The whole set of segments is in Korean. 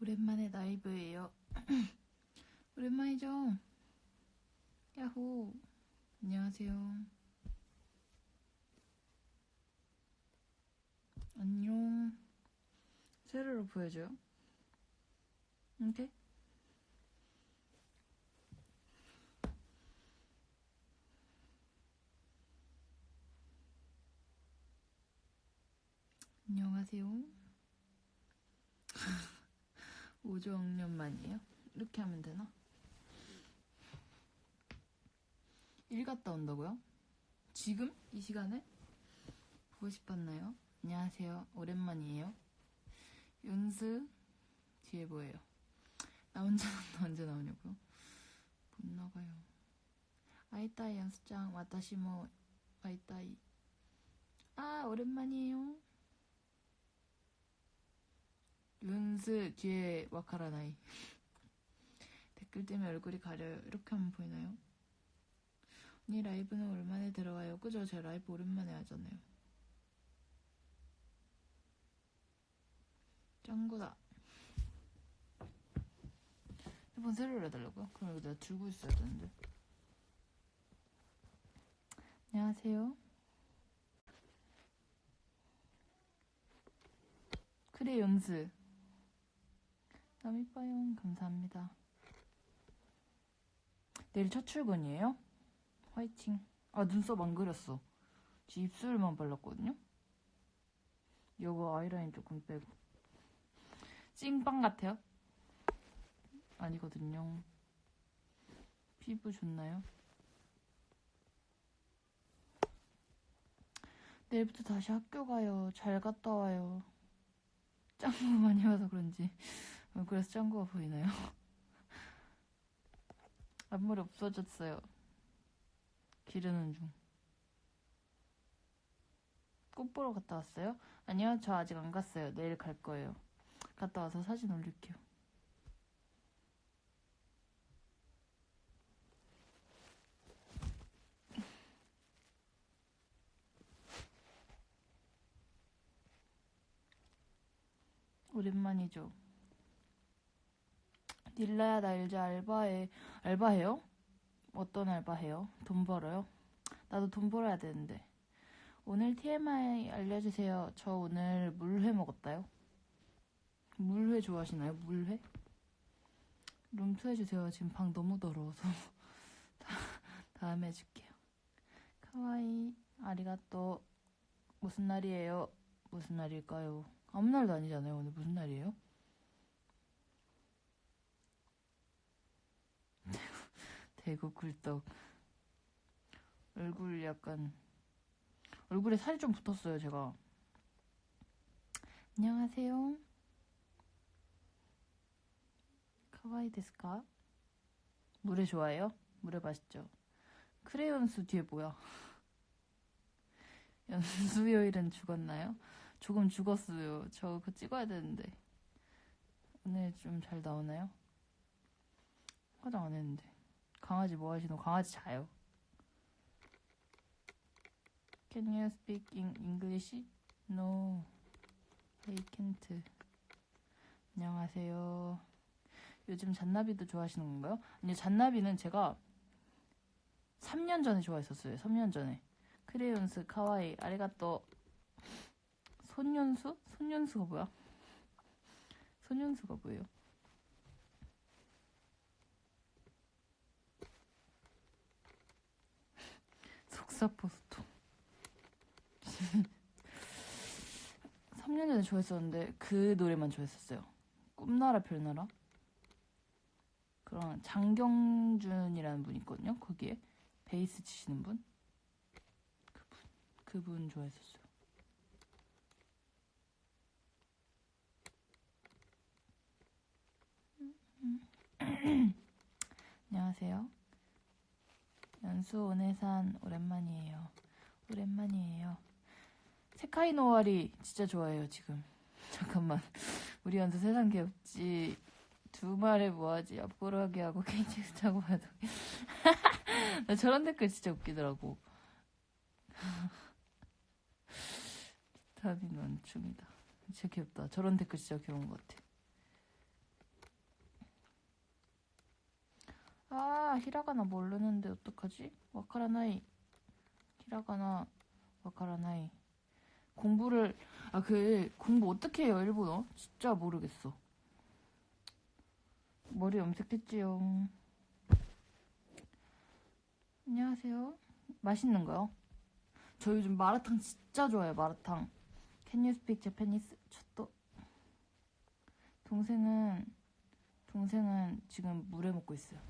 오랜만에 라이브예요. 오랜만이죠? 야호. 안녕하세요. 안녕. 세로로 보여줘요. 이렇게? 안녕하세요. 5조억년 만이에요? 이렇게 하면 되나? 일 갔다 온다고요? 지금? 이 시간에? 보고 싶었나요? 안녕하세요. 오랜만이에요. 윤스 뒤에 뭐예요? 나 혼자 나온다 언제 나오냐고요? 못 나가요. 아이따이 연습장 와타시모 아이따이 아 오랜만이에요. 윤스 뒤에 와카라나이 댓글 때문에 얼굴이 가려요. 이렇게 하면 보이나요? 언니 라이브는 오랜만에 들어와요. 그죠? 제 라이브 오랜만에 하잖아요. 짱구다. 핸드폰 새로 해달라고요? 그럼 이거 내가 들고 있어야 되는데. 안녕하세요. 그래, 연스. 이뻐요. 감사합니다. 내일 첫 출근이에요? 화이팅. 아, 눈썹 안 그렸어. 지 입술만 발랐거든요? 요거 아이라인 조금 빼고. 찐빵 같아요? 아니거든요. 피부 좋나요? 내일부터 다시 학교 가요. 잘 갔다 와요. 짱구 많이 와서 그런지. 어, 그래서 짱구가 보이나요? 앞머리 없어졌어요. 기르는 중. 꽃 보러 갔다 왔어요? 아니요, 저 아직 안 갔어요. 내일 갈 거예요. 갔다 와서 사진 올릴게요. 오랜만이죠. 닐라야 나 이제 알바해. 알바해요? 어떤 알바해요? 돈 벌어요? 나도 돈 벌어야 되는데. 오늘 TMI 알려주세요. 저 오늘 물회 먹었다요. 물회 좋아하시나요? 물회? 룸투 해주세요. 지금 방 너무 더러워서. 다, 다음에 해줄게요. 카와이, 아리가또. 무슨 날이에요? 무슨 날일까요? 아무 날도 아니잖아요. 오늘 무슨 날이에요? 대구 굴떡. 얼굴 약간, 얼굴에 살이 좀 붙었어요, 제가. 안녕하세요. 카와이 데스까? 물회 좋아해요? 물회 맛있죠? 크레연수 뒤에 뭐야? 연수요일은 죽었나요? 조금 죽었어요. 저 그거 찍어야 되는데. 오늘 좀 잘 나오나요? 화장 안 했는데. 강아지 뭐 하시노? 강아지 자요. Can you speak in English? No. I can't. 안녕하세요. 요즘 잔나비도 좋아하시는 건가요? 아니요, 잔나비는 제가 3년 전에 좋아했었어요. 3년 전에. 크레용스, 카와이, 아리가또. 손연수? 손연수가 뭐야? 손연수가 뭐예요? 속사포스토. 3년 전에 좋아했었는데 그 노래만 좋아했었어요. 꿈나라 별나라. 그런 장경준이라는 분 있거든요. 거기에 베이스 치시는 분. 그분 그분 좋아했었어요. 안녕하세요. 연수 오네산 오랜만이에요. 오랜만이에요. 세카이 노아리 진짜 좋아해요 지금. 잠깐만 우리 연수 세상 개없지 두 말에 뭐하지 앞으로 하게 하고 KTX 타고 봐도 나 저런 댓글 진짜 웃기더라고. 비타민 원충이다. 진짜 귀엽다. 저런 댓글 진짜 귀여운 것 같아. 아, 히라가나 모르는데 어떡하지? 와카라나이. 히라가나, 와카라나이. 공부를, 아, 그, 공부 어떻게 해요, 일본어? 진짜 모르겠어. 머리 염색했지요. 안녕하세요. 맛있는 거요? 저 요즘 마라탕 진짜 좋아해요, 마라탕. Can you speak Japanese? 저도. 동생은, 동생은 지금 물에 먹고 있어요.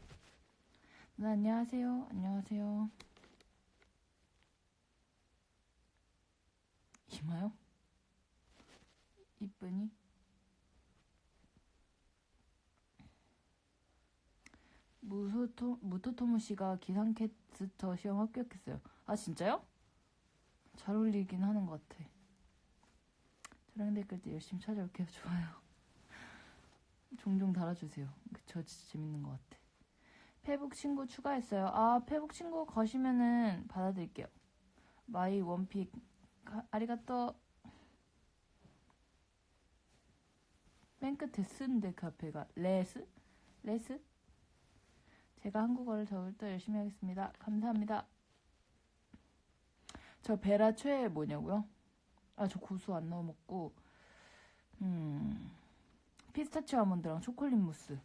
네, 안녕하세요. 안녕하세요. 이마요? 이쁘니? 무소토, 무토토무 씨가 기상캐스터 시험 합격했어요. 아, 진짜요? 잘 어울리긴 하는 것 같아. 저랑 댓글 때 열심히 찾아올게요. 좋아요. 종종 달아주세요. 저 진짜 재밌는 것 같아. 페북 친구 추가했어요. 아, 페북 친구 거시면은 받아드릴게요. 마이 원픽 가- 아리가또 쓴데 그 앞에가 레스? 레스? 제가 한국어를 더울 더 열심히 하겠습니다. 감사합니다. 저 베라 최애 뭐냐고요? 아, 저 고수 안 넣어 먹고 음 피스타치오 아몬드랑 초콜릿 무스.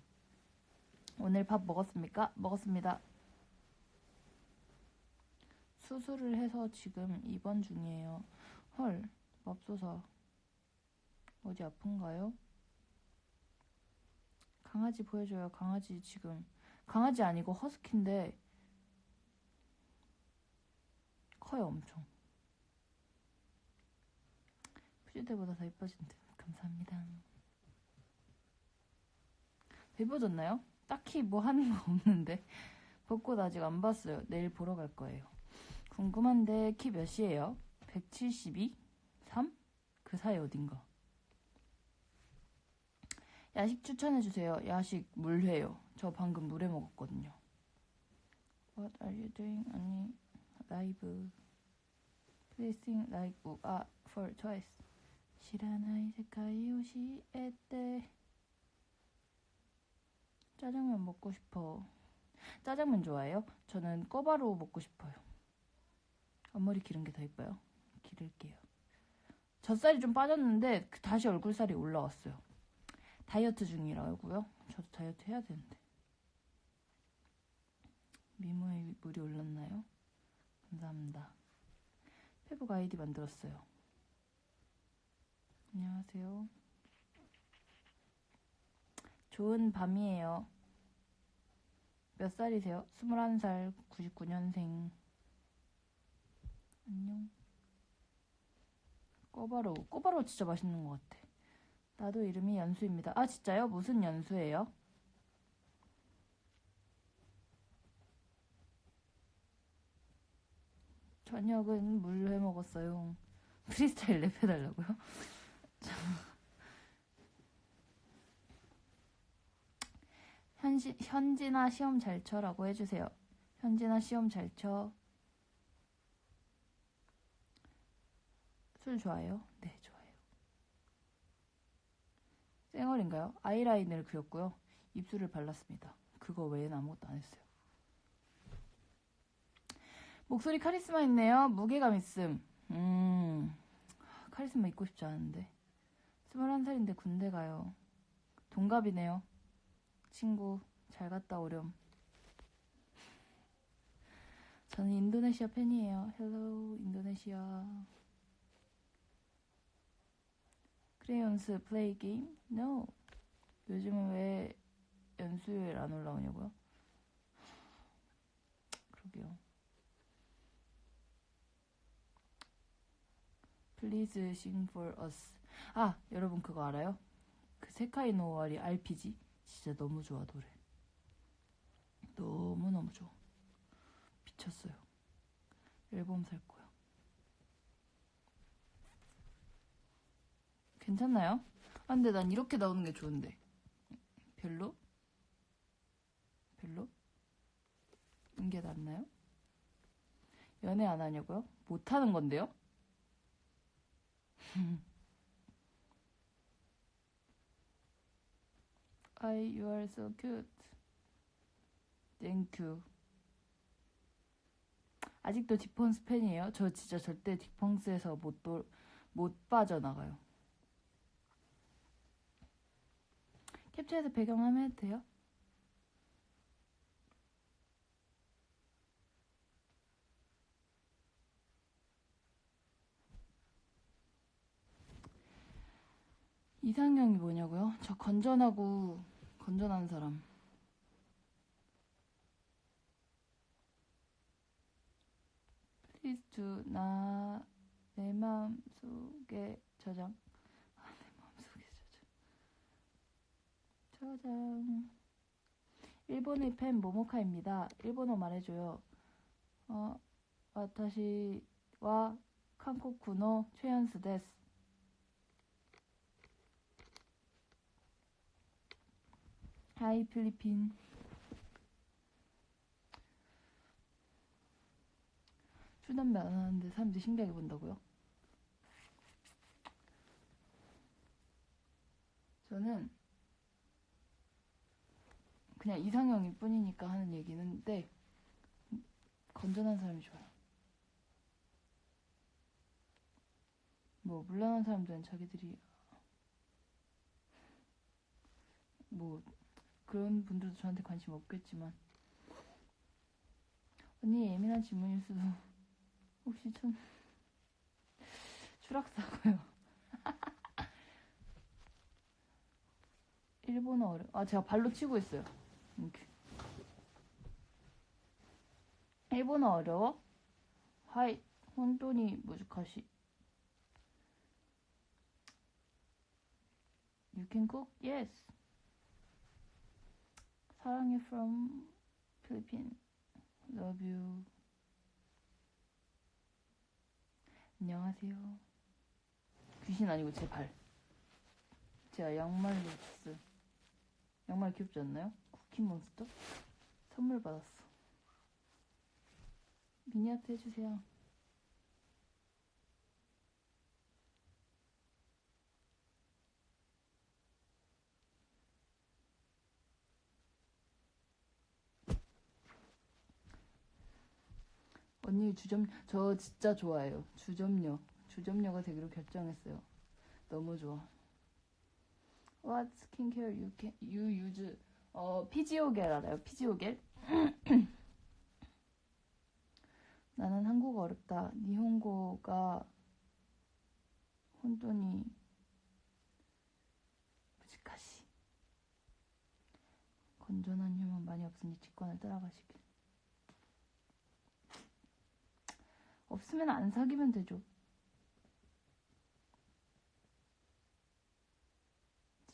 오늘 밥 먹었습니까? 먹었습니다. 수술을 해서 지금 입원 중이에요. 헐, 맙소사. 어디 아픈가요? 강아지 보여줘요. 강아지 지금. 강아지 아니고 허스키인데 커요, 엄청. 푸주 때보다 더 이뻐진 듯. 감사합니다. 더 이뻐졌나요? 딱히 뭐 하는 거 없는데. 벚꽃 아직 안 봤어요. 내일 보러 갈 거예요. 궁금한데 키 몇이에요? 172? 3? 그 사이 어딘가. 야식 추천해주세요. 야식 물회요. 저 방금 물회 먹었거든요. What are you doing? 아니, 라이브. Placing like 우아 for choice. 에떼. 짜장면 먹고 싶어. 짜장면 좋아해요? 저는 꼬바로우 먹고 싶어요. 앞머리 기른 게 더 이뻐요. 기를게요. 젖살이 좀 빠졌는데 그 다시 얼굴살이 올라왔어요. 다이어트 중이라고요? 저도 다이어트 해야 되는데. 미모에 물이 올랐나요? 감사합니다. 페북 아이디 만들었어요. 안녕하세요. 좋은 밤이에요. 몇 살이세요? 21살, 99년생. 안녕. 꼬바로우. 꼬바로우 진짜 맛있는 것 같아. 나도 이름이 연수입니다. 아, 진짜요? 무슨 연수예요? 저녁은 물회 먹었어요. 프리스타일 랩 해달라고요? 현시, 현진아 시험 잘 쳐라고 해주세요. 현진아 시험 잘 쳐. 술 좋아해요? 네, 좋아해요. 쌩얼인가요? 아이라인을 그렸고요. 입술을 발랐습니다. 그거 외에는 아무것도 안 했어요. 목소리 카리스마 있네요. 무게감 있음. 음, 카리스마 있고 싶지 않은데. 21살인데 군대 가요. 동갑이네요. 친구, 잘 갔다 오렴. 저는 인도네시아 팬이에요. 헬로, 인도네시아. 크레연스 플레이 게임? No. 요즘은 왜 연수요일 안 올라오냐고요? 그러게요. Please sing for us. 아, 여러분 그거 알아요? 그 세카이 노와리 RPG 진짜 너무 좋아 노래. 너무 너무 좋아. 미쳤어요. 앨범 살 거야. 괜찮나요? 아, 근데 난 이렇게 나오는 게 좋은데. 별로? 별로? 이게 낫나요? 연애 안 하냐고요? 못 하는 건데요? I, you are so cute. Thank you. 아직도 디펑스 팬이에요? 저 진짜 절대 디펑스에서 못, 도, 못 빠져나가요. 캡처해서 배경화면 해도 돼요? 이상형이 뭐냐고요? 저 건전하고 건전한 사람. Please 나내 마음 속에 저장. 아, 내 마음 속에 저장. 저장. 일본의 팬 모모카입니다. 일본어 말해줘요. 어, 와타시와 한국군어 최연수 데스. 하이 필리핀. 술 담배 안 하는데 사람들이 신기하게 본다고요? 저는 그냥 이상형일 뿐이니까 하는 얘기는데 건전한 사람이 좋아요. 뭐 물러난 사람들은 자기들이 뭐 그런 분들도 저한테 관심 없겠지만 언니 예민한 질문일 수도 혹시 좀 추락사고요. 일본어 어려. 아 제가 발로 치고 있어요. 이렇게. 일본어 어려워? 하이 혼돈이 무즈카시. You can? Yes. 사랑해 from Philippines. Love you. 안녕하세요. 귀신 아니고 제 발. 제가 양말로 줬어요. 양말 귀엽지 않나요? 쿠키몬스터? 선물 받았어. 미니아트 해주세요. 언니 주점 저 진짜 좋아해요. 주점녀 주점녀가 되기로 결정했어요. 너무 좋아. What skincare you can you use? 어 피지오겔 알아요? 피지오겔? 나는 한국어 어렵다. 니혼고가 혼돈이 무지카시. 건전한 휴먼 많이 없으니 직관을 따라가시길. 없으면 안 사귀면 되죠.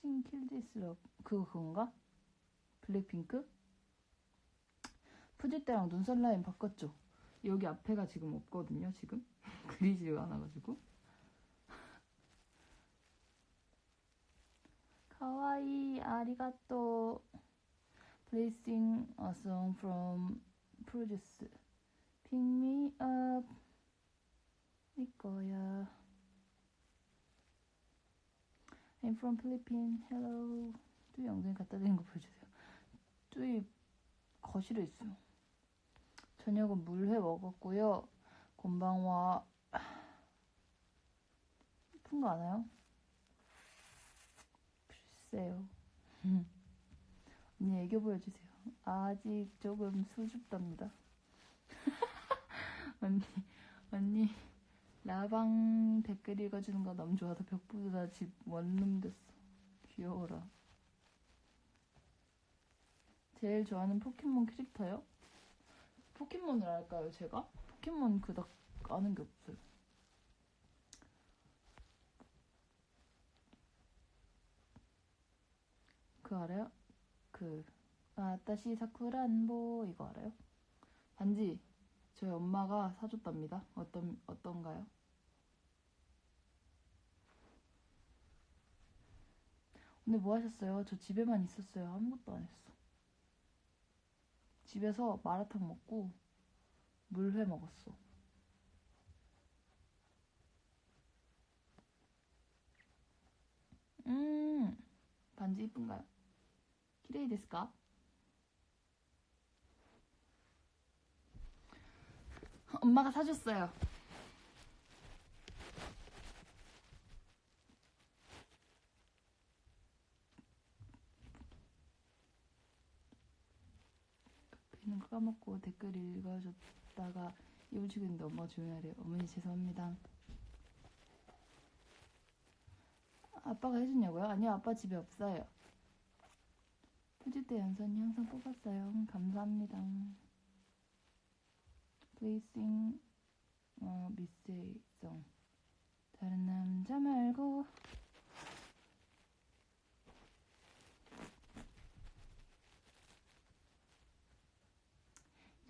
찐킬디스럽 그거 그건가? 블랙핑크? 푸지 때랑 눈썹 라인 바꿨죠. 여기 앞에가 지금 없거든요. 지금 그리지가 않아가지고. 카와이 아리가또 Please sing a song from Produce Pick me up 네 거야 I'm from Philippines. Hello. 뚜이 영상에 갖다 대는 거 보여주세요. 뚜이 거실에 있어요. 저녁은 물회 먹었고요. 곤방와 예쁜 거 아나요? 글쎄요. 언니 애교 보여주세요. 아직 조금 수줍답니다. 언니, 언니, 라방 댓글 읽어주는 거 너무 좋아서 벽보다 집 원룸 됐어. 귀여워라. 제일 좋아하는 포켓몬 캐릭터요? 포켓몬을 알까요, 제가? 포켓몬 그닥 아는 게 없어요. 그 알아요? 그 아따시 사쿠란보 이거 알아요? 반지 저희 엄마가 사줬답니다. 어떤 어떤가요? 근데 뭐 하셨어요? 저 집에만 있었어요. 아무것도 안 했어. 집에서 마라탕 먹고 물회 먹었어. 음, 반지 이쁜가요? 키레이 데스까? 엄마가 사줬어요. 거 까먹고 댓글 읽어줬다가 입을 치고 있는데 엄마가 조용히 하래요. 어머니 죄송합니다. 아빠가 해줬냐고요? 아니요 아빠 집에 없어요. 때 연선이 항상 뽑았어요. 음, 감사합니다. 플레이싱 어, 미스성 다른 남자 말고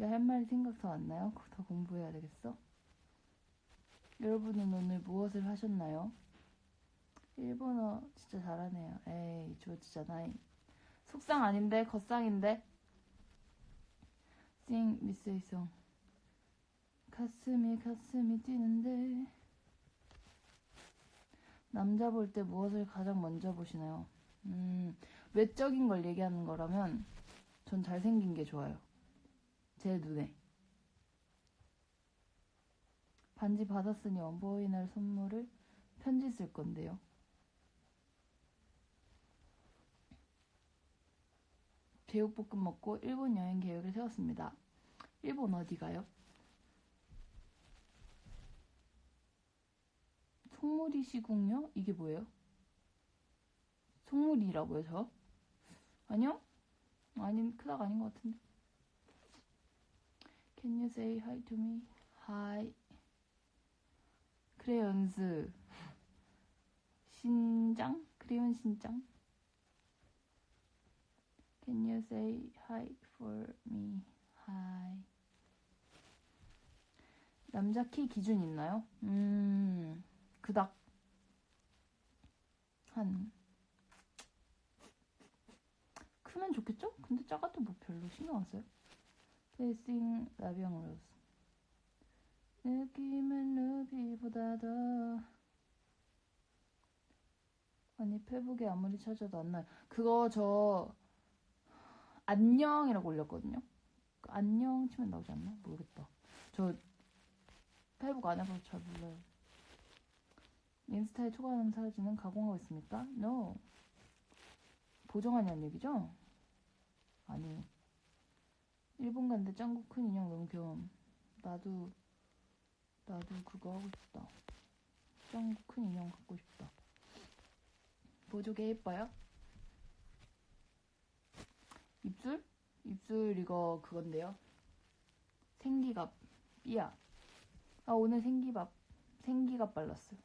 할 말이 생각 더 안 나요? 더 공부해야 되겠어? 여러분은 오늘 무엇을 하셨나요? 일본어 진짜 잘하네요. 에이, 조지잖아이. 속상 아닌데, 겉상인데. 싱, 미스이송. 가슴이, 가슴이 뛰는데. 남자 볼 때 무엇을 가장 먼저 보시나요? 음, 외적인 걸 얘기하는 거라면, 전 잘생긴 게 좋아요. 제 눈에. 반지 받았으니 원보이날 선물을 편지 쓸 건데요. 제육볶음 먹고 일본 여행 계획을 세웠습니다. 일본 어디 가요? 송무리 시궁요? 이게 뭐예요? 송무리라고요, 저? 아니요? 아닌, 크다가 아닌 것 같은데. Can you say hi to me? Hi. 크레연스. 신장? 크레연 신장? Can you say hi for me? Hi. 남자 키 기준 있나요? 음, 그닥. 한. 크면 좋겠죠? 근데 작아도 뭐 별로 신경 안 써요. 페이싱 라비앙 로즈. 느낌은 루비보다 더. 아니, 페북에 아무리 찾아도 안 나요. 그거 저, 안녕이라고 올렸거든요. 그 안녕 치면 나오지 않나? 모르겠다. 저 페이북 안 해봐서 잘 몰라요. 인스타에 초과하는 사진은 가공하고 있습니까? No. 보정하냐는 얘기죠? 아니. 일본 갔는데 짱구 큰 인형 너무 귀여워. 나도, 나도 그거 하고 싶다. 짱구 큰 인형 갖고 싶다. 보조개 예뻐요? 입술? 입술 이거 그건데요. 생기갑 삐야. 아 오늘 생기밥 생기갑 발랐어요.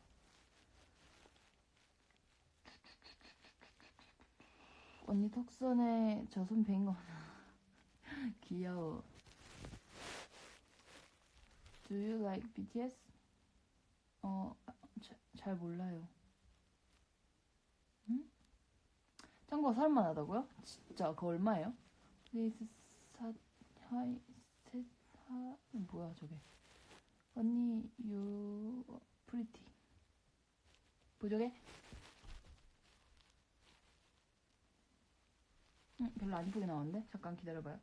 언니 턱선에 저손벤 거. 귀여워. Do you like BTS? 어, 자, 잘 몰라요. 응? 짱구가 살만하다고요? 진짜 그거 얼마예요? Please say hi 세사 뭐야 저게? 언니 you pretty 보조개? 응, 별로 안 이쁘게 나오는데? 잠깐 기다려봐요.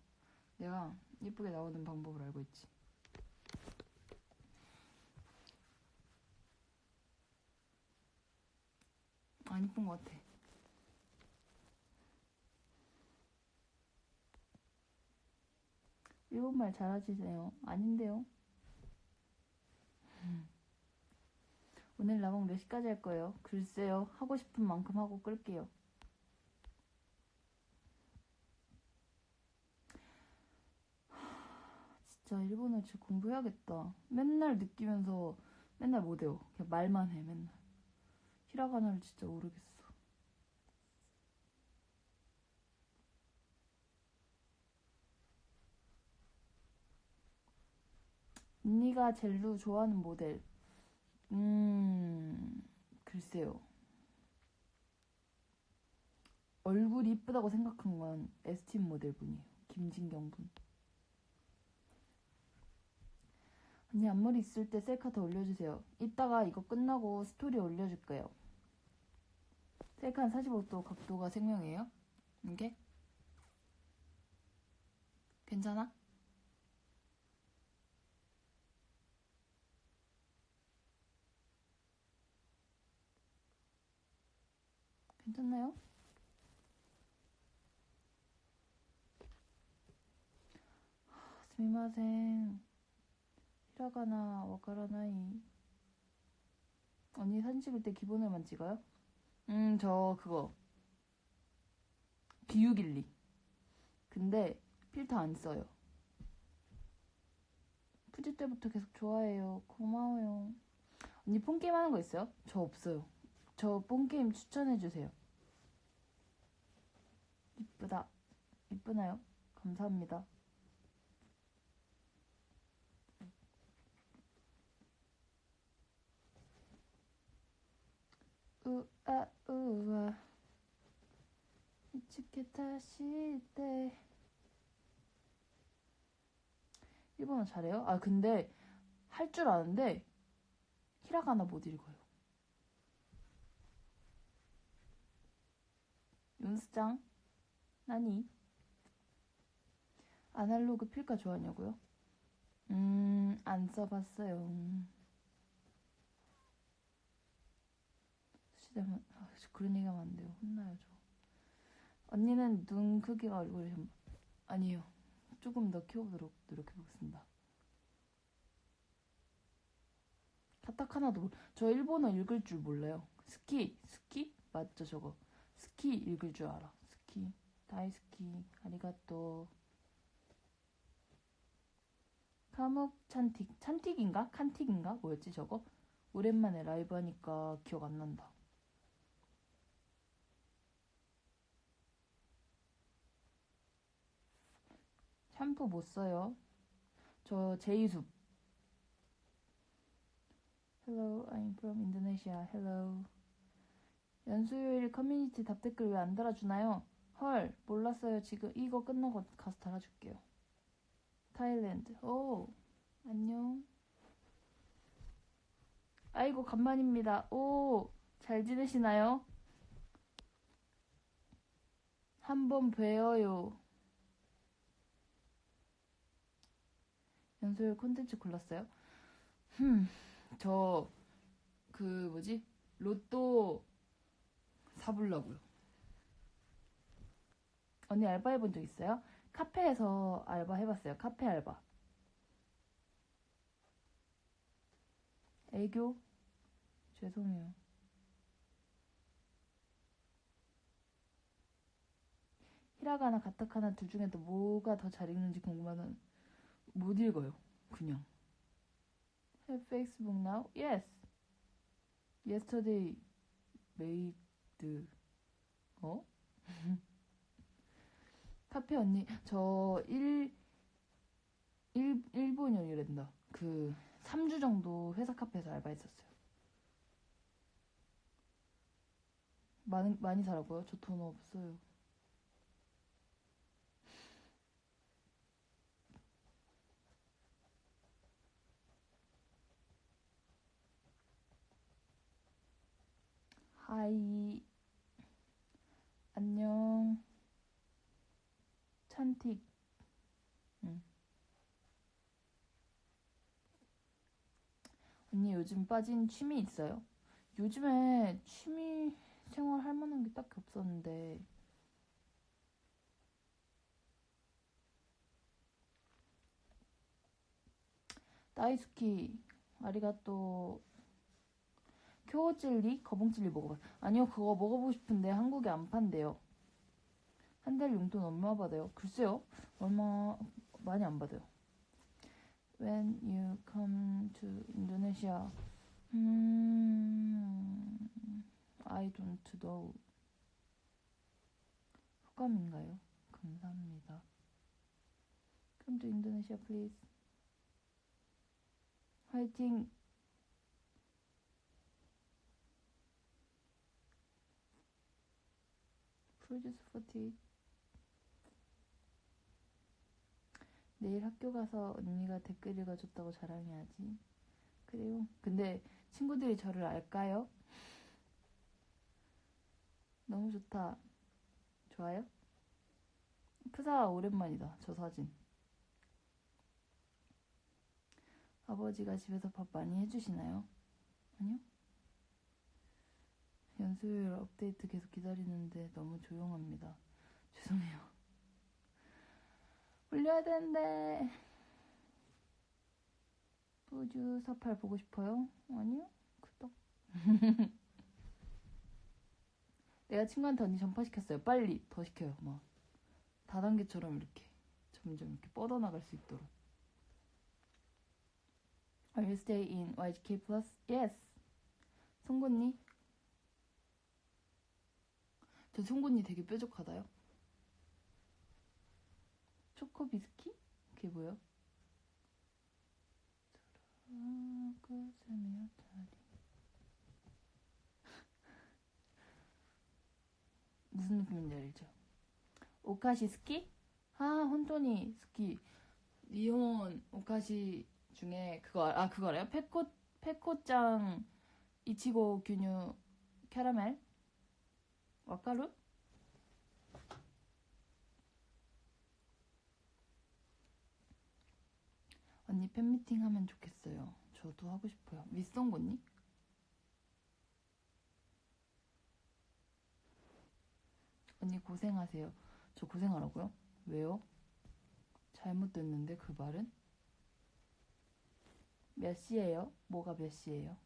내가 이쁘게 나오는 방법을 알고 있지. 안 이쁜 것 같아. 일본말 잘하시네요. 아닌데요. 오늘 라방 몇 시까지 할 거예요? 글쎄요. 하고 싶은 만큼 하고 끌게요. 진짜 일본어 진짜 공부해야겠다. 맨날 느끼면서 맨날 못해요. 그냥 말만 해, 맨날. 히라가나를 진짜 모르겠어. 언니가 젤루 좋아하는 모델. 음, 글쎄요. 얼굴이 이쁘다고 생각한 건 에스틴 모델 분이에요. 김진경 분. 언니 앞머리 있을 때 셀카 더 올려주세요. 이따가 이거 끝나고 스토리 올려줄게요. 셀카 한 45도 각도가 생명이에요? 이게? 괜찮아? 괜찮나요? 스미마셍. 히라가나 와카라나이. 언니 사진 찍을 때 기본을만 찍어요? 음, 저 그거. 비유길리. 근데 필터 안 써요. 푸지 때부터 계속 좋아해요. 고마워요. 언니 폰게임 하는 거 있어요? 저 없어요. 저 폰게임 추천해주세요. 이쁘다. 이쁘나요? 감사합니다. 우아 우아 이츠케 다시 때 일본어 잘해요? 아 근데 할 줄 아는데 히라가나 못 읽어요. 윤수장 나니 아날로그 필까 좋아하냐고요? 음, 안 써봤어요. 수시대면 아, 저 그런 얘기하면 안 돼요. 혼나요 저. 언니는 눈 크기가 얼굴이 좀 아니에요. 조금 더 키워보도록 노력해보겠습니다. 카타카나도 몰- 저 일본어 읽을 줄 몰라요. 스키 스키 맞죠 저거 好き 읽을 줄 알아. 스키 다이스키 아리가또 카묵 찬틱 찬틱인가 칸틱인가 뭐였지 저거 오랜만에 라이브 하니까 기억 안 난다. 샴푸 못 써요. 저 제이숲. Hello, I'm from Indonesia. Hello. 연수요일 커뮤니티 답댓글 왜 안 달아주나요? 헐, 몰랐어요. 지금 이거 끝나고 가서 달아줄게요. 타일랜드. 오, 안녕. 아이고, 간만입니다. 오, 잘 지내시나요? 한번 뵈어요. 연소일 콘텐츠 골랐어요? 흠, 저, 그, 뭐지? 로또 사보려고요. 언니 알바 해본 적 있어요? 카페에서 알바 해봤어요. 카페 알바. 애교? 죄송해요. 히라가나 가타카나 둘 중에 또 뭐가 더 잘 읽는지 궁금하던 못 읽어요. 그냥. Have Facebook now? Yes. Yesterday made 어? 카페 언니 저 1, 1 일본어이란다. 그 3주 정도 회사 카페에서 알바했었어요. 많이 많이 사라고요? 저 돈 없어요. 하이 안녕. 찬틱. 응. 언니 요즘 빠진 취미 있어요? 요즘에 취미 생활 할 만한 게 딱히 없었는데. 다이스키. 아리가또 쿄jel리 거봉jel리 먹어봐. 아니요, 그거 먹어보고 싶은데 한국에 안 판대요. 한 달 용돈 얼마 받아요? 글쎄요, 얼마 많이 안 받아요. When you come to Indonesia, 음, I don't know. 호감인가요? 감사합니다. Come to Indonesia, please. 화이팅! 프로듀스 48 내일 학교 가서 언니가 댓글 읽어줬다고 자랑해야지. 그래요. 근데 친구들이 저를 알까요? 너무 좋다. 좋아요? 프사 오랜만이다. 저 사진. 아버지가 집에서 밥 많이 해주시나요? 아니요 연수율 업데이트 계속 기다리는데 너무 조용합니다. 죄송해요. 올려야 되는데. 우주 사팔 보고 싶어요? 아니요. 구독. 내가 친구한테 언니 전파시켰어요. 빨리 더 시켜요. 막 다단계처럼 이렇게 점점 이렇게 뻗어나갈 수 있도록. Are you stay in YGK Plus? Yes. 송곳니? 저 송곳니 되게 뾰족하다요. 초코 비스키? 그게 다리. 무슨 느낌인지 알죠? お菓子 好き? 아, 本当に 好き. 日本 お菓子 중에 그거 알- 아 그거 알아요? ペコ ペコちゃん いちご 牛乳 캐러멜 わかる? 언니 팬미팅 하면 좋겠어요. 저도 하고 싶어요. 윗송곳니? 언니 고생하세요. 저 고생하라고요? 왜요? 잘못됐는데 그 말은? 몇 시예요? 뭐가 몇 시예요?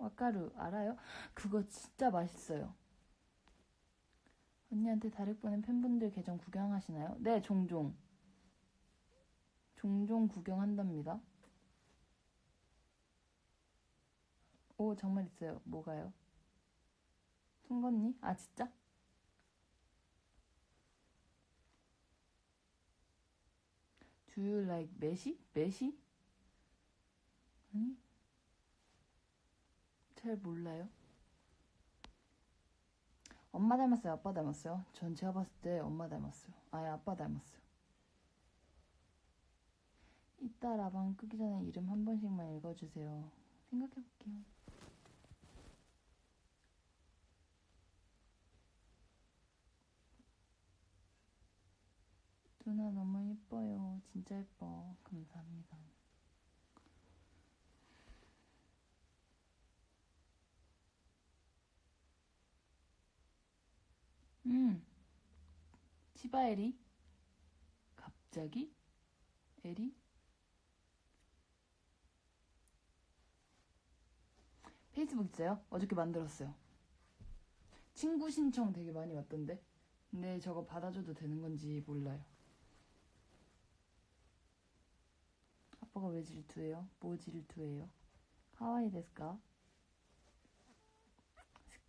와카루 알아요? 그거 진짜 맛있어요. 언니한테 다릭 보낸 팬분들 계정 구경하시나요? 네, 종종. 종종 구경한답니다. 오, 정말 있어요. 뭐가요? 송건니? 아, 진짜? Do you 메시? 메시? 아니? 잘 몰라요. 엄마 닮았어요? 아빠 닮았어요? 전 제가 봤을 때 엄마 닮았어요. 아예 아빠 닮았어요. 이따 라방 끄기 전에 이름 한 번씩만 읽어주세요. 생각해볼게요. 누나 너무 예뻐요. 진짜 예뻐. 감사합니다. 음. 치바 에리? 갑자기? 에리? 페이스북 있어요? 어저께 만들었어요. 친구 신청 되게 많이 왔던데. 근데 저거 받아줘도 되는 건지 몰라요. 아빠가 왜 질투해요? 뭐 질투해요? 하와이 데스까?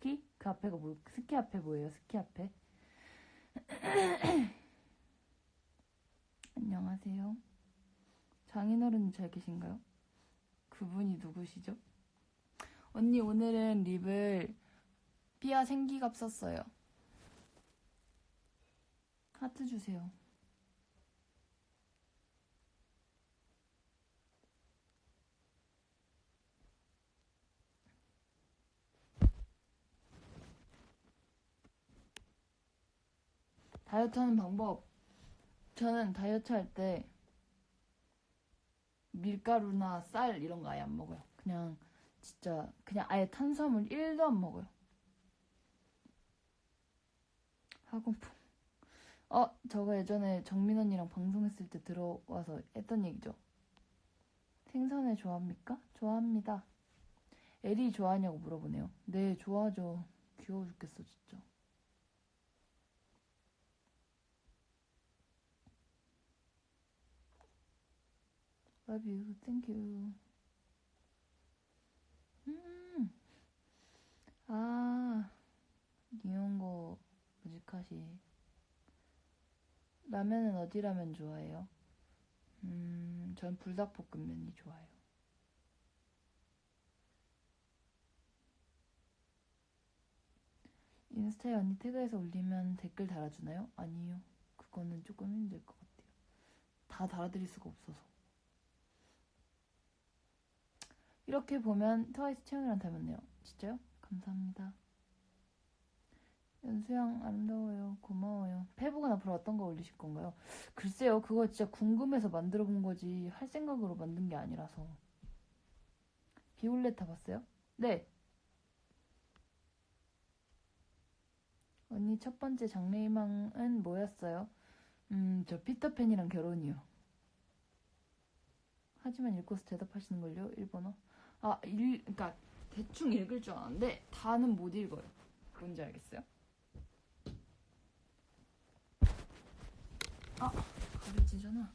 스키? 그 앞에가 뭐, 스키 앞에 뭐예요? 스키 앞에? 안녕하세요. 장인어른 잘 계신가요? 그분이 누구시죠? 언니 오늘은 립을 삐아 생기갑 썼어요. 하트 주세요. 다이어트 하는 방법. 저는 다이어트 할 때 밀가루나 쌀 이런 거 아예 안 먹어요. 그냥 진짜 그냥 아예 탄수화물 1도 안 먹어요. 학원품. 어, 저거 예전에 정민 언니랑 방송했을 때 들어와서 했던 얘기죠. 생선회 좋아합니까? 좋아합니다. 에리 좋아하냐고 물어보네요. 네, 좋아하죠. 귀여워 죽겠어, 진짜. Love you. Thank you. 음. 아, 니온고 무지카시. 라면은 어디 라면 좋아해요? 음, 전 불닭볶음면이 좋아요. 인스타에 언니 태그해서 올리면 댓글 달아주나요? 아니요. 그거는 조금 힘들 것 같아요. 다 달아드릴 수가 없어서. 이렇게 보면 트와이스 채영이랑 닮았네요. 진짜요? 감사합니다. 연수양 아름다워요. 고마워요. 페북은 앞으로 어떤 거 올리실 건가요? 글쎄요, 그거 진짜 궁금해서 만들어 본 거지 할 생각으로 만든 게 아니라서. 비올레타 봤어요? 네. 언니 첫 번째 장래희망은 뭐였어요? 음, 저 피터팬이랑 결혼이요. 하지만 읽고서 대답하시는걸요, 일본어? 아, 읽, 그니까, 대충 읽을 줄 아는데, 다는 못 읽어요. 뭔지 알겠어요? 아, 가려지잖아.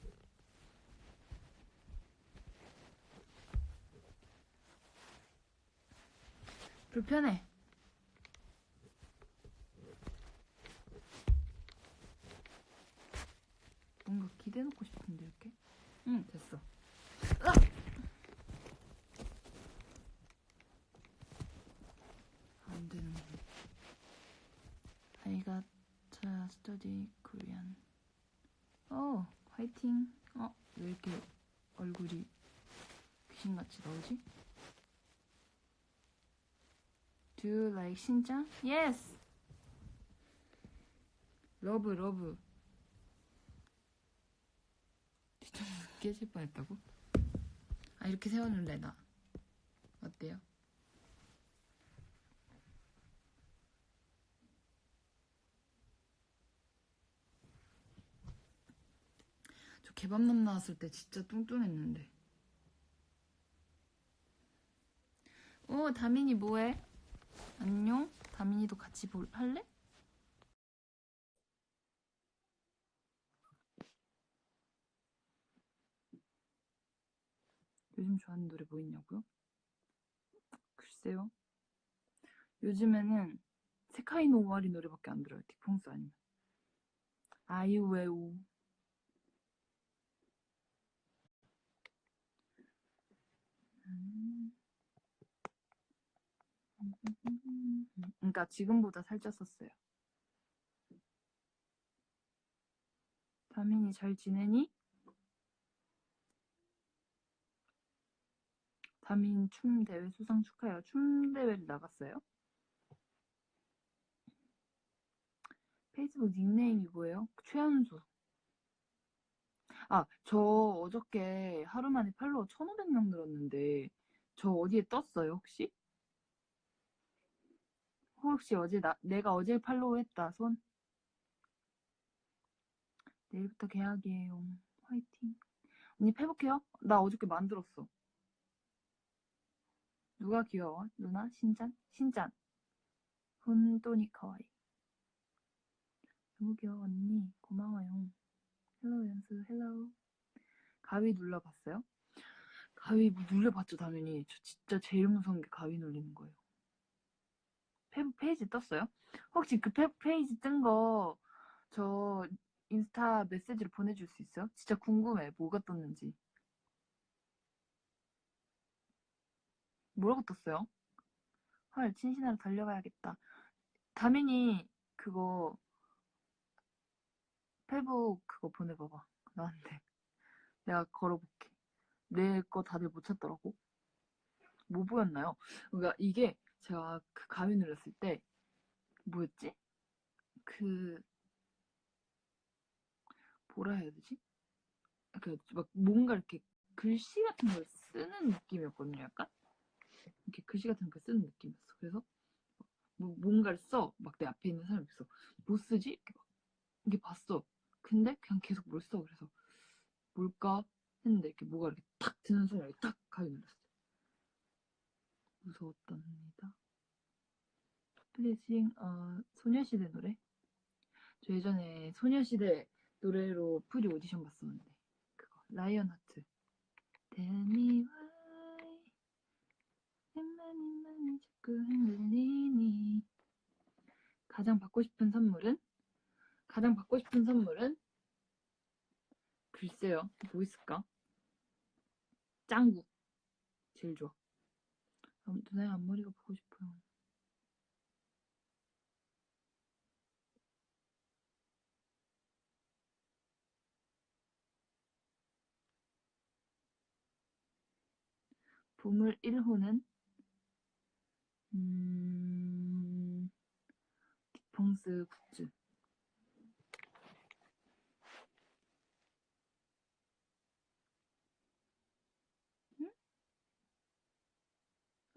불편해. 뭔가 기대놓고 싶은데, 이렇게? 응, 됐어. 으악! 안 되는군. I got to study Korean. 어, 화이팅. 어, 왜 이렇게 얼굴이 귀신같이 나오지? Do you like 신짱? Yes! 러브, 러브. 뒤통수 깨질 뻔했다고? 아, 이렇게 세워놓을래, 나. 어때요? 저 개밥남 나왔을 때 진짜 뚱뚱했는데. 어, 다민이 뭐해? 안녕? 다민이도 같이 볼, 할래? 요즘 좋아하는 노래 뭐 있냐고요? 글쎄요. 요즘에는 세카이노 오와리 노래밖에 안 들어요. 딕펑스 아니면. 아이웨오. 그러니까 지금보다 살쪘었어요. 다민이 잘 지내니? 다민 춤 대회 수상 축하해요. 춤 대회를 나갔어요? 페이스북 닉네임이 뭐예요? 최현수. 아, 저 어저께 하루 만에 팔로워 1,500명 늘었는데 저 어디에 떴어요, 혹시? 혹시 어제 나, 내가 어제 팔로우 했다, 손? 내일부터 계약이에요. 화이팅. 언니 페북해요? 나 어저께 만들었어. 누가 귀여워? 누나? 신짠? 신짠. 本当に かわいい. 너무 귀여워, 언니. 고마워요. Hello 연수, hello. 가위 눌러봤어요? 가위 뭐 눌려봤죠, 당연히. 저 진짜 제일 무서운 게 가위 눌리는 거예요. 페북 페이지 떴어요? 혹시 그 페북 페이지 뜬 거 저 인스타 메시지로 보내줄 수 있어요? 진짜 궁금해. 뭐가 떴는지. 뭐라고 떴어요? 헐, 친신하러 달려가야겠다. 다민이 그거 페북 그거 보내봐봐. 나한테. 내가 걸어볼게. 내 거 다들 못 찾더라고. 뭐 보였나요? 그러니까 이게 제가 그 가위 눌렀을 때 뭐였지? 그 뭐라 해야 되지? 그막 뭔가 이렇게 글씨 같은 걸 쓰는 느낌이었거든요, 약간. 이렇게 글씨 같은 걸 쓰는 느낌이었어. 그래서 뭐, 뭔가를 써. 막 내 앞에 있는 사람이 있어. 뭐 쓰지? 이렇게 막 이게 봤어. 근데 그냥 계속 뭘 써. 그래서 뭘까 했는데 이렇게 뭐가 이렇게 탁 드는 이렇게 딱 가위 눌렀어. 무서웠답니다. 플리징 어, 소녀시대 노래? 저 예전에 소녀시대 노래로 프리 오디션 봤었는데 그거 Lion Heart Tell me why 많이 자꾸 흔들리니 가장 받고 싶은 선물은? 가장 받고 싶은 선물은? 글쎄요. 뭐 있을까? 짱구. 제일 좋아. 음, 누나의 앞머리가 보고 싶어요. 보물 1호는? 음... 딕펑스 굿즈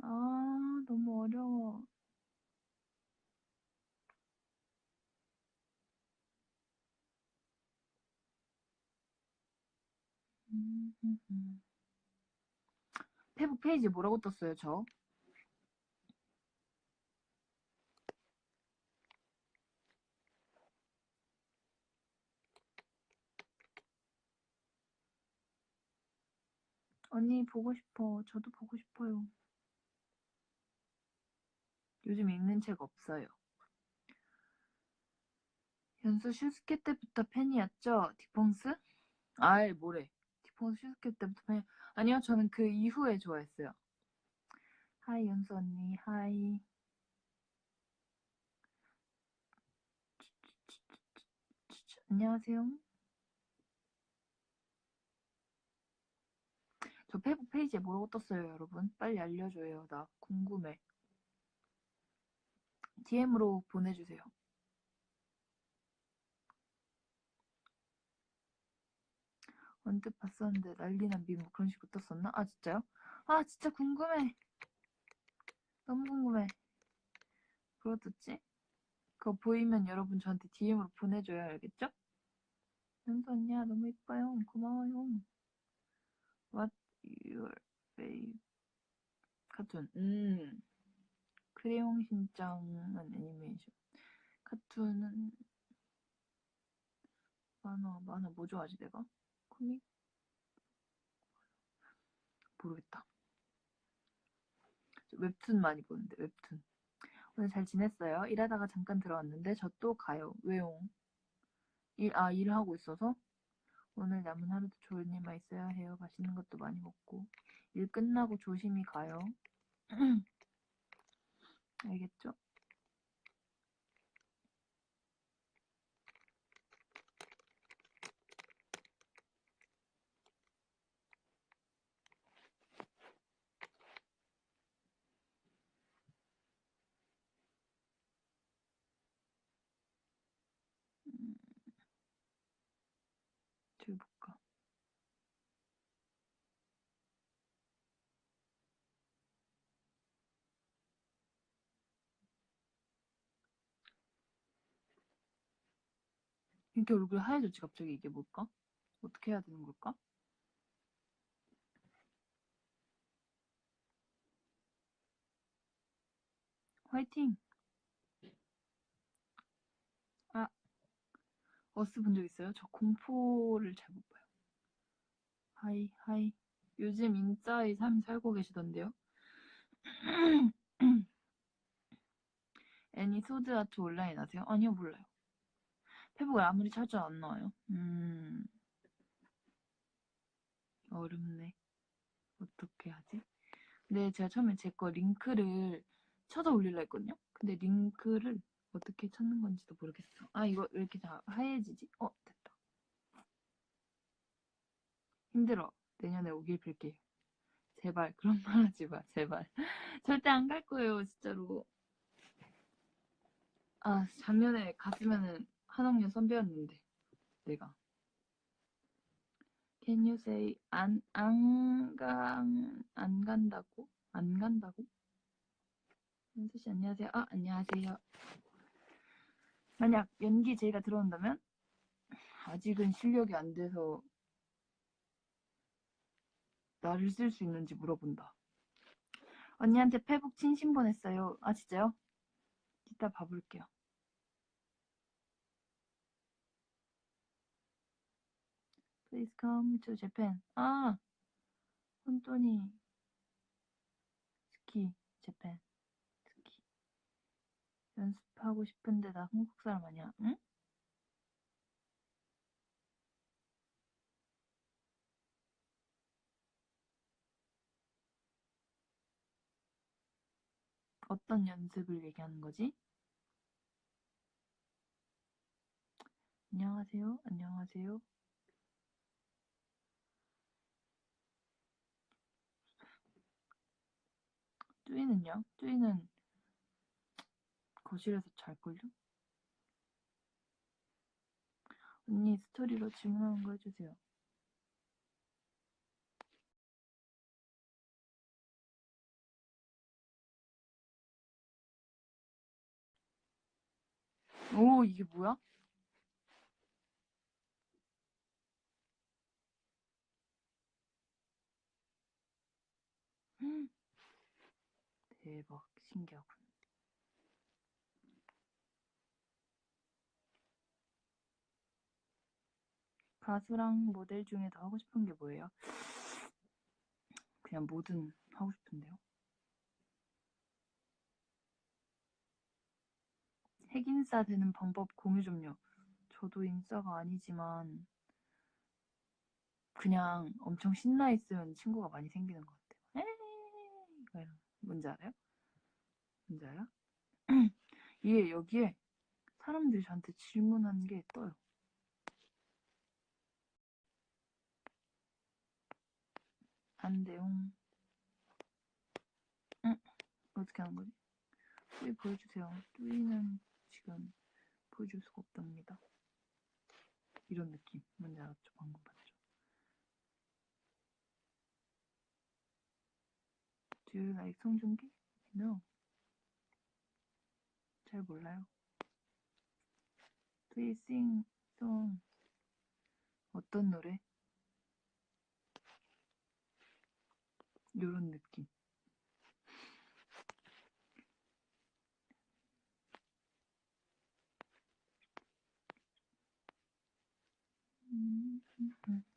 아, 너무 어려워. 음, 음, 음. 페북 페이지 뭐라고 떴어요, 저? 언니 보고 싶어. 저도 보고 싶어요. 요즘 읽는 책 없어요. 연수 슈스케 때부터 팬이었죠? 딕펑스? 아이 뭐래. 딕펑스 슈스케 때부터 팬 아니요 저는 그 이후에 좋아했어요. Hi 연수 언니 hi 안녕하세요. 저 페북 페이지에 뭐라고 떴어요 여러분? 빨리 알려줘요. 나 궁금해. DM으로 보내주세요. 언뜻 봤었는데 난리난 밈 그런 식으로 떴었나? 아 진짜요? 아 진짜 궁금해. 너무 궁금해. 그거 떴지? 그거 보이면 여러분 저한테 DM으로 보내줘요 알겠죠? 연수 언니야 너무 이뻐요. 고마워요. What your favorite 카툰? 음 크레용 신짱은 애니메이션. 카툰은 만화 만화 뭐 좋아하지 내가? 코믹? 모르겠다. 저 웹툰 많이 보는데 웹툰. 오늘 잘 지냈어요? 일하다가 잠깐 들어왔는데 저 또 가요. 왜요? 일, 아, 일하고 있어서? 오늘 남은 하루도 좋은 일만 있어야 해요. 맛있는 것도 많이 먹고. 일 끝나고 조심히 가요. 알겠죠? 음, 저기 볼까? 이렇게 얼굴 하얘졌지 갑자기 이게 뭘까? 어떻게 해야 되는 걸까? 화이팅! 아, 어스 본 적 있어요? 저 공포를 잘 못 봐요. Hi, hi. 요즘 인싸의 삶 살고 계시던데요? 애니 소드 아트 온라인 아세요? 아니요, 몰라요. 페북을 아무리 찾아도 안 나와요. 음, 어렵네. 어떻게 하지? 근데 제가 처음에 제 거 링크를 찾아 올리려 했거든요? 근데 링크를 어떻게 찾는 건지도 모르겠어. 아, 이거 왜 이렇게 다 하얘지지? 어, 됐다. 힘들어. 내년에 오길 빌게요. 제발, 그런 말 하지 마, 제발. 절대 안 갈 거예요, 진짜로. 아, 작년에 갔으면은 한 학년 선배였는데, 내가. Can you say 안, 안, 간, 안 간다고? 안 간다고? 현수씨 안녕하세요. 아, 안녕하세요. 만약 연기 제의가 들어온다면 아직은 실력이 안 돼서 나를 쓸 수 있는지 물어본다. 언니한테 페북 친신 보냈어요. 아 진짜요? 이따 봐볼게요. Please come to Japan. 아, 혼돈이 스키 재팬 스키 연습하고 싶은데 나 한국 사람 아니야? 응? 어떤 연습을 얘기하는 거지? 안녕하세요. 안녕하세요. 뚜이는요? 뚜이는 거실에서 잘걸요? 언니 스토리로 질문하는 거 해주세요. 오 이게 뭐야? 음. 대박, 신기하군. 가수랑 모델 중에 더 하고 싶은 게 뭐예요? 그냥 뭐든 하고 싶은데요. 핵인싸 되는 방법 공유 좀요. 저도 인싸가 아니지만 그냥 엄청 신나 있으면 친구가 많이 생기는 것 같아요. 에이, 이런. 뭔지 알아요? 뭔지 알아? 이게 여기에 사람들이 저한테 질문하는 게 떠요. 안 돼요. 응? 어떻게 하는 거지? 뚜이 보여주세요. 뚜이는 지금 보여줄 수가 없답니다. 이런 느낌. 뭔지 알았죠? 방금 봤죠? Do you like 송중기? No. 잘 몰라요. Please sing song. 어떤 노래? 요런 느낌. 음, 음, 음.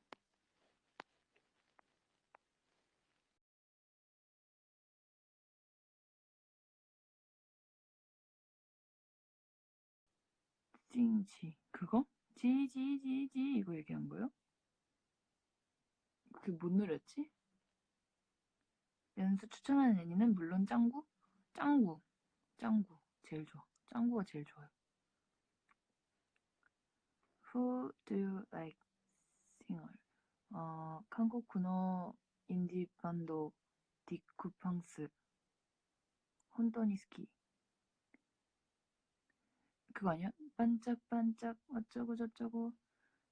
찡지 그거? 지지지지 이거 얘기한 거요? 그게 뭔 노래였지? 연수 추천하는 애니는 물론 짱구? 짱구 짱구 제일 좋아 짱구가 제일 좋아요 Who do you like singer? 어, 한국 군어 인디 반도 디쿠팡스 혼돈이스키 그거 아니야? 반짝반짝 어쩌고 저쩌고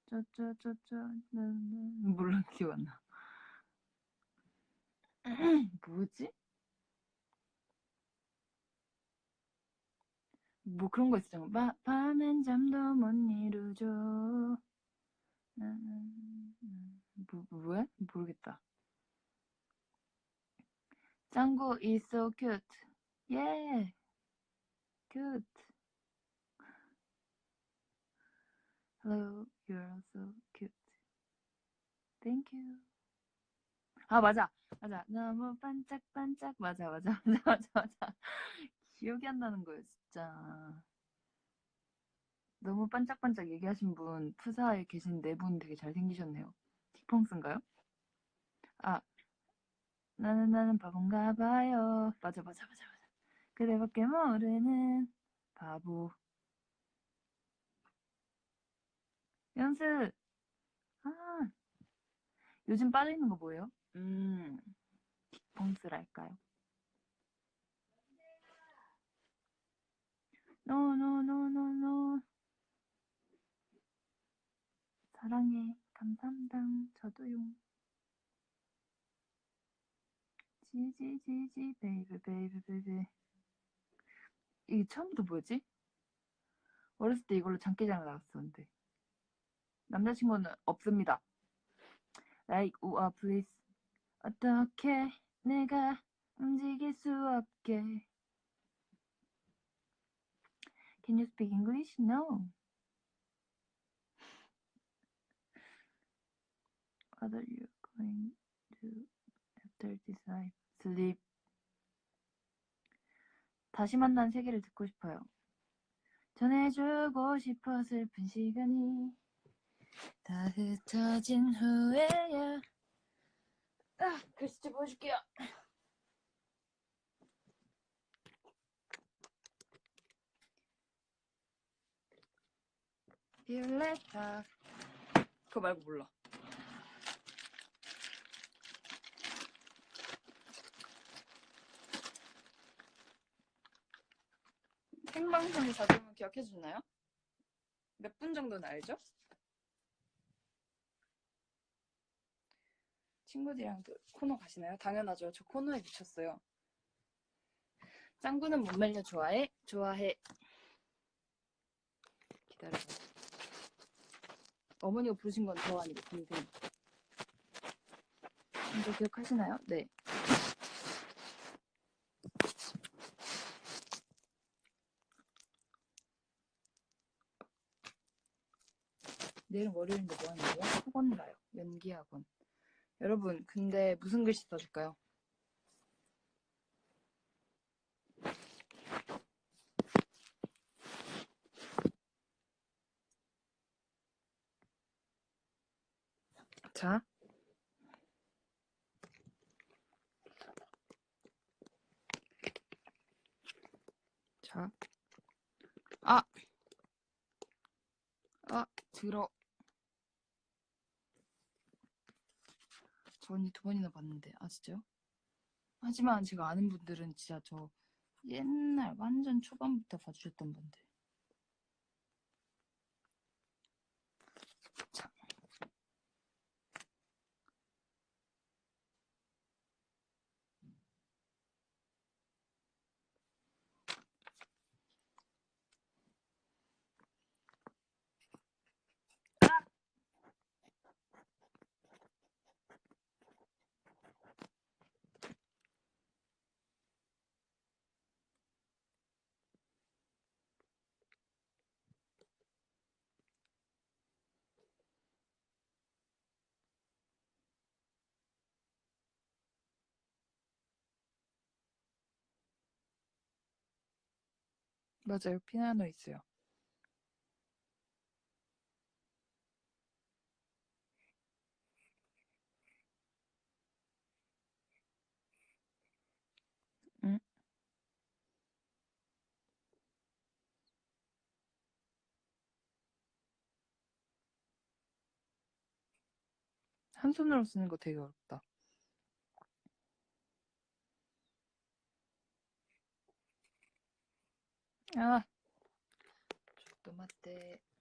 저쩌저쩌 물론 기억 안 나. 뭐지? 뭐 그런 거 있었잖아. 바, 밤엔 잠도 못 이루죠. 뭐, 뭐야? 모르겠다. 짱구 is so cute. Yeah. Cute. Hello, you're so cute. Thank you. 아, 맞아. 맞아. 너무 반짝반짝. 맞아, 맞아. 맞아, 맞아, 맞아. 기억이 안 나는 거예요, 진짜. 너무 반짝반짝 얘기하신 분, 푸사에 계신 네 분 되게 잘생기셨네요. 틱펑스인가요? 아, 나는 나는 바본가 봐요. 맞아, 맞아, 맞아, 맞아. 그대밖에 모르는 바보. 연습! 아, 요즘 빠져있는 거 뭐예요? 음, 딕펑스랄까요? No, no, no, no, no. 사랑해. 감사합니다. 저도요. Gee Gee Gee Gee baby baby baby 이게 처음부터 뭐였지? 어렸을 때 이걸로 장기자랑 나갔었는데 남자친구는 없습니다. Like 우아 please 어떻게 내가 움직일 수 없게 Can you speak English? No. What are you going to after this life? Sleep. 다시 만난 세계를 듣고 싶어요. 전해주고 싶어 슬픈 시간이 다 흩어진 후에야 아, 글씨 보여줄게요. 비올레타 그거 말고 몰라. 생방송이 자주 오면 기억해 주나요? 몇 분 정도는 알죠? 친구들이랑 코너 가시나요? 당연하죠. 저 코너에 미쳤어요. 짱구는 못 말려 좋아해? 좋아해. 기다려봐. 어머니가 부르신 건 저 아니고 동생. 먼저 기억하시나요? 네. 내일 월요일인데 뭐 하는 거야? 학원 가요. 연기 학원. 여러분, 근데 무슨 글씨 써줄까요? 자. 자. 아! 아, 들어. 저 언니 두 번이나 봤는데, 아, 진짜요? 하지만 제가 아는 분들은 진짜 저 옛날 완전 초반부터 봐주셨던 분들. 맞아요. 피아노 있어요. 응? 한 손으로 쓰는 거 되게 어렵다. 아, 또 맞대. 아,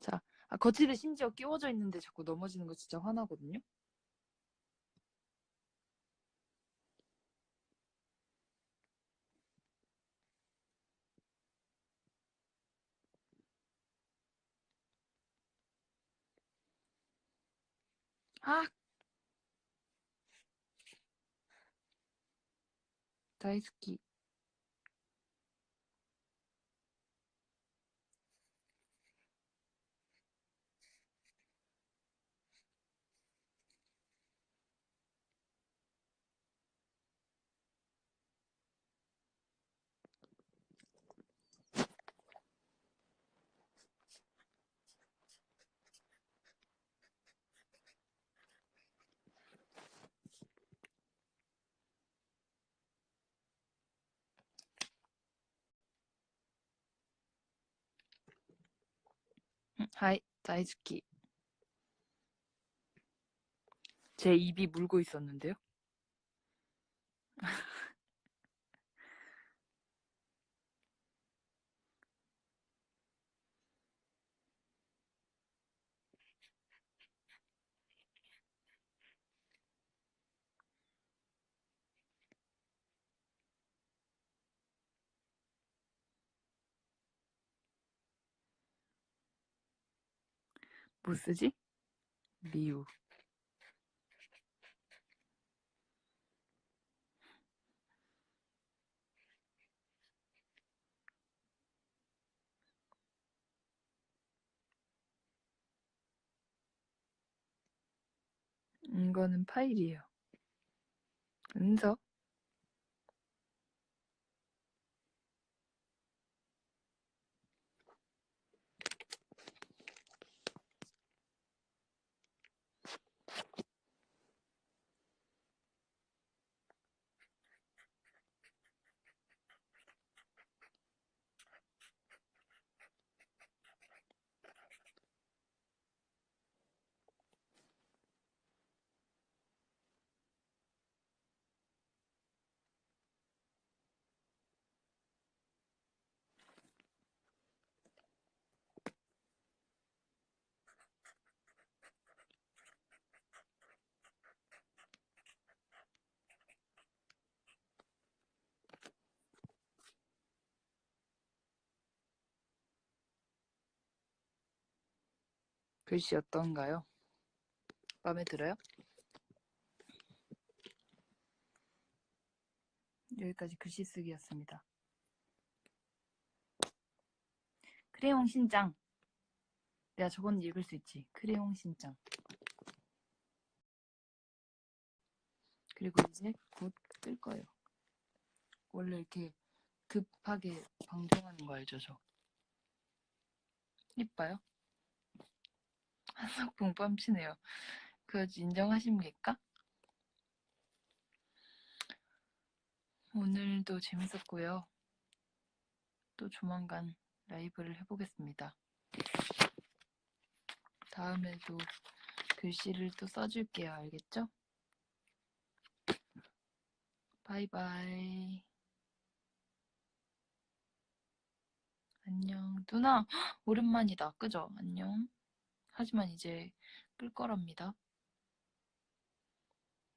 자, 아, 거치대 심지어 끼워져 있는데 자꾸 넘어지는 거 진짜 화나거든요. 아, 다이스키. 하이, 다이스키. 제 입이 물고 있었는데요. 뭐 쓰지? 미우. 이거는 파일이에요. 은서? 글씨 어떤가요? 마음에 들어요? 여기까지 글씨 쓰기였습니다. 크레용 신장. 내가 저건 읽을 수 있지. 크레용 신장. 그리고 이제 곧끌 거예요. 원래 이렇게 급하게 방송하는 거 알죠, 저? 이뻐요? 한석봉 뺨치네요. 그거 인정하십니까? 오늘도 재밌었고요. 또 조만간 라이브를 해보겠습니다. 다음에도 글씨를 또 써줄게요. 알겠죠? 바이바이. 안녕. 누나, 오랜만이다. 그죠? 안녕. 하지만 이제 끌 거랍니다.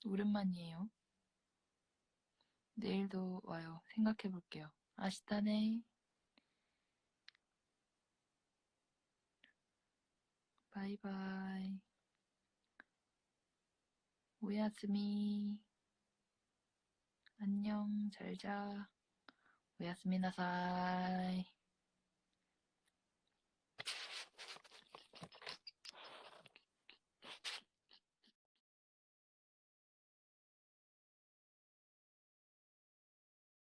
오랜만이에요. 내일도 와요. 생각해 볼게요. 아시다네. 바이바이. 오야스미. 안녕. 잘 자. 오야스미 나사이.